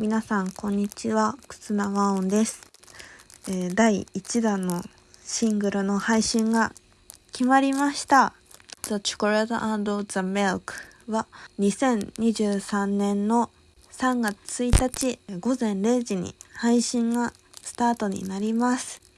皆さんこんにちは、くつなわおんです、えー第1弾のシングルの配信が決まりました。The Chocolate and the Milk は2023年の3月1日午前0時に配信がスタートになります。